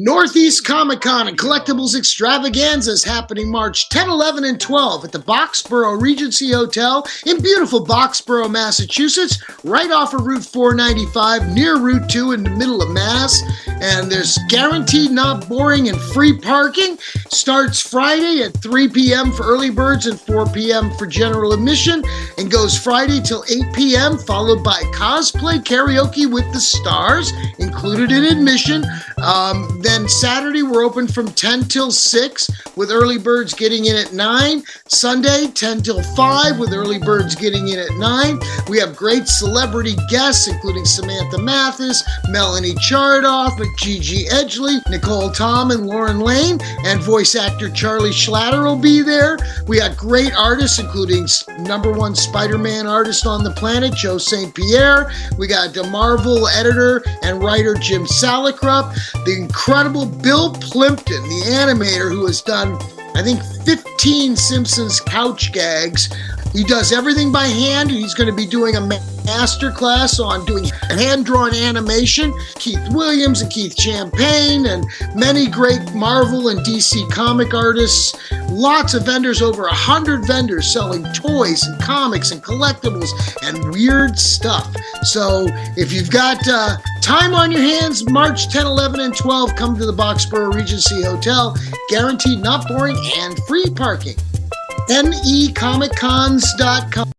Northeast Comic Con and Collectibles Extravaganza is happening March 10, 11, and 12 at the Boxborough Regency Hotel in beautiful Boxborough, Massachusetts, right off of Route 495 near Route 2 in the middle of Mass. And there's guaranteed not boring and free parking. Starts Friday at 3 p.m. for early birds and 4 p.m. for general admission and goes Friday till 8 p.m. followed by cosplay karaoke with the stars included in admission. Um, then Saturday, we're open from 10 till 6 with early birds getting in at 9. Sunday, 10 till 5 with early birds getting in at 9. We have great celebrity guests, including Samantha Mathis, Melanie Chartoff, Gigi Edgley, Nicole Tom, and Lauren Lane. And voice actor Charlie Schlatter will be there. We got great artists, including number one Spider Man artist on the planet, Joe St. Pierre. We got the Marvel editor and writer Jim Salicrup, the incredible incredible Bill Plympton, the animator who has done, I think, 15 Simpsons couch gags. He does everything by hand. He's going to be doing a master class on doing hand-drawn animation. Keith Williams and Keith Champagne and many great Marvel and DC comic artists. Lots of vendors, over a hundred vendors selling toys and comics and collectibles and weird stuff. So if you've got uh, time on your hands, March 10, 11, and 12, come to the Boxborough Regency Hotel. Guaranteed not boring and free parking. NEComiccons.com.